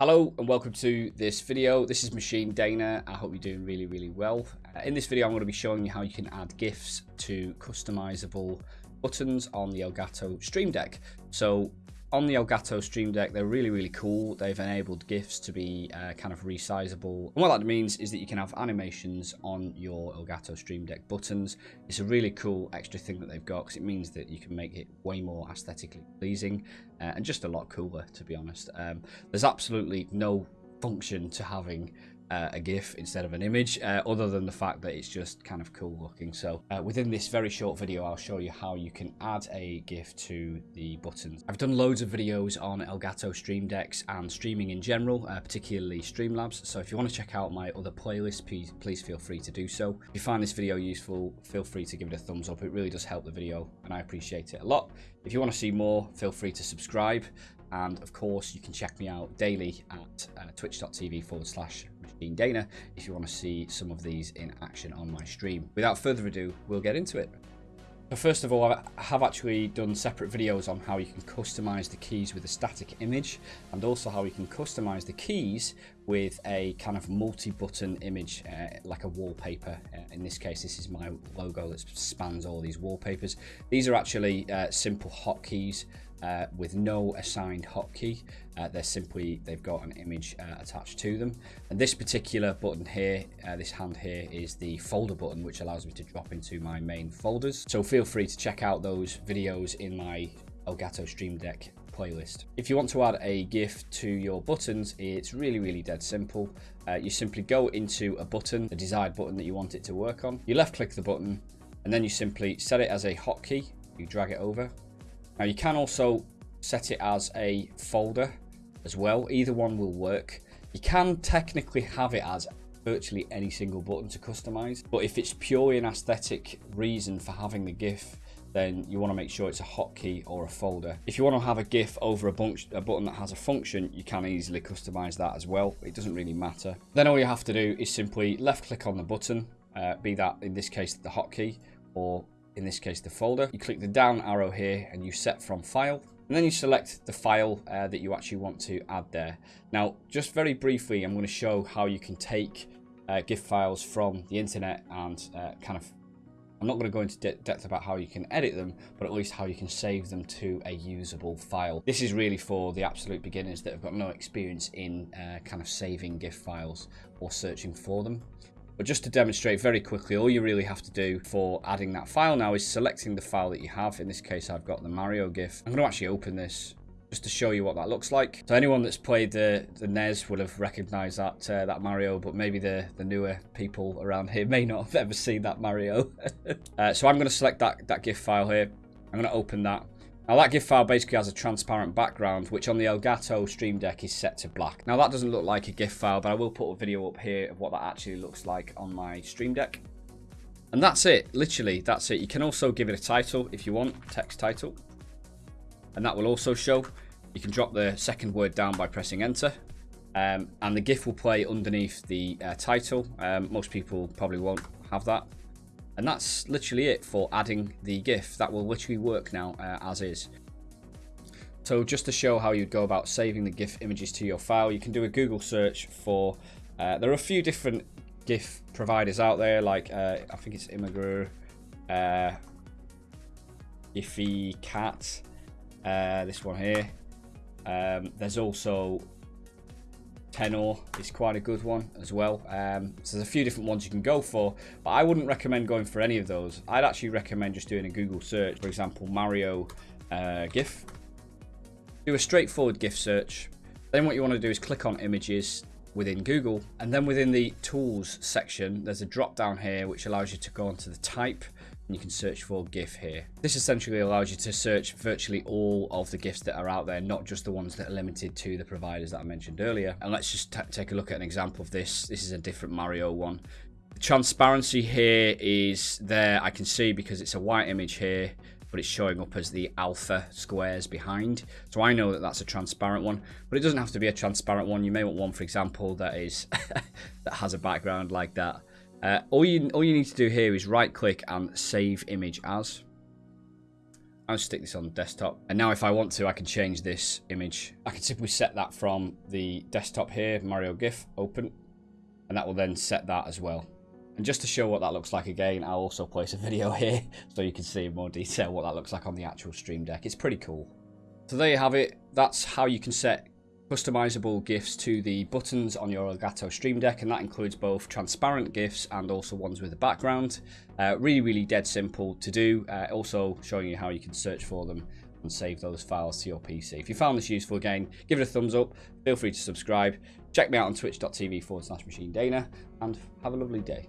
Hello and welcome to this video. This is Machine Dana. I hope you're doing really, really well. Uh, in this video, I'm going to be showing you how you can add GIFs to customizable buttons on the Elgato Stream Deck. So on the Elgato Stream Deck, they're really, really cool. They've enabled GIFs to be uh, kind of resizable. And what that means is that you can have animations on your Elgato Stream Deck buttons. It's a really cool extra thing that they've got because it means that you can make it way more aesthetically pleasing uh, and just a lot cooler, to be honest. Um, there's absolutely no function to having uh, a GIF instead of an image, uh, other than the fact that it's just kind of cool looking. So uh, within this very short video, I'll show you how you can add a GIF to the buttons. I've done loads of videos on Elgato Stream Decks and streaming in general, uh, particularly Streamlabs. So if you want to check out my other playlists, please, please feel free to do so. If you find this video useful, feel free to give it a thumbs up. It really does help the video and I appreciate it a lot. If you want to see more, feel free to subscribe. And of course, you can check me out daily at uh, twitch.tv forward slash Machine Dana if you want to see some of these in action on my stream. Without further ado, we'll get into it. So first of all, I have actually done separate videos on how you can customize the keys with a static image and also how you can customize the keys with a kind of multi-button image uh, like a wallpaper. Uh, in this case, this is my logo that spans all these wallpapers. These are actually uh, simple hotkeys uh, with no assigned hotkey. Uh, they're simply, they've got an image uh, attached to them. And this particular button here, uh, this hand here, is the folder button, which allows me to drop into my main folders. So feel free to check out those videos in my Elgato Stream Deck playlist. If you want to add a GIF to your buttons, it's really, really dead simple. Uh, you simply go into a button, the desired button that you want it to work on. You left click the button and then you simply set it as a hotkey. You drag it over now you can also set it as a folder as well. Either one will work. You can technically have it as virtually any single button to customize. But if it's purely an aesthetic reason for having the GIF, then you want to make sure it's a hotkey or a folder. If you want to have a GIF over a, bunch, a, button that has a function, you can easily customize that as well. It doesn't really matter. Then all you have to do is simply left click on the button, uh, be that in this case the hotkey, or in this case the folder. You click the down arrow here and you set from file. And then you select the file uh, that you actually want to add there. Now, just very briefly, I'm going to show how you can take uh, GIF files from the internet and uh, kind of I'm not going to go into de depth about how you can edit them, but at least how you can save them to a usable file. This is really for the absolute beginners that have got no experience in uh, kind of saving GIF files or searching for them. But just to demonstrate very quickly, all you really have to do for adding that file now is selecting the file that you have. In this case, I've got the Mario GIF. I'm going to actually open this just to show you what that looks like. So anyone that's played the, the NES will have recognized that uh, that Mario, but maybe the, the newer people around here may not have ever seen that Mario. uh, so I'm going to select that, that GIF file here. I'm going to open that. Now that GIF file basically has a transparent background, which on the Elgato Stream Deck is set to black. Now that doesn't look like a GIF file, but I will put a video up here of what that actually looks like on my Stream Deck. And that's it, literally, that's it. You can also give it a title if you want, text title. And that will also show. You can drop the second word down by pressing enter. Um, and the GIF will play underneath the uh, title. Um, most people probably won't have that. And that's literally it for adding the GIF. That will literally work now uh, as is. So just to show how you'd go about saving the GIF images to your file, you can do a Google search for, uh, there are a few different GIF providers out there, like uh, I think it's Imgur, uh, Cat, uh, this one here. Um, there's also Tenor is quite a good one as well. Um, so there's a few different ones you can go for, but I wouldn't recommend going for any of those. I'd actually recommend just doing a Google search, for example, Mario uh, GIF. Do a straightforward GIF search. Then what you want to do is click on images within Google, and then within the tools section, there's a drop down here which allows you to go onto the type you can search for GIF here. This essentially allows you to search virtually all of the GIFs that are out there, not just the ones that are limited to the providers that I mentioned earlier. And let's just take a look at an example of this. This is a different Mario one. The transparency here is there, I can see because it's a white image here, but it's showing up as the alpha squares behind. So I know that that's a transparent one, but it doesn't have to be a transparent one. You may want one, for example, that is that has a background like that. Uh, all you all you need to do here is right click and save image as. I'll stick this on desktop. And now if I want to, I can change this image. I can simply set that from the desktop here, Mario GIF, open. And that will then set that as well. And just to show what that looks like again, I'll also place a video here so you can see in more detail what that looks like on the actual Stream Deck. It's pretty cool. So there you have it. That's how you can set customizable GIFs to the buttons on your Elgato Stream Deck, and that includes both transparent GIFs and also ones with a background. Uh, really, really dead simple to do. Uh, also showing you how you can search for them and save those files to your PC. If you found this useful again, give it a thumbs up. Feel free to subscribe. Check me out on twitch.tv forward slash machine Dana and have a lovely day.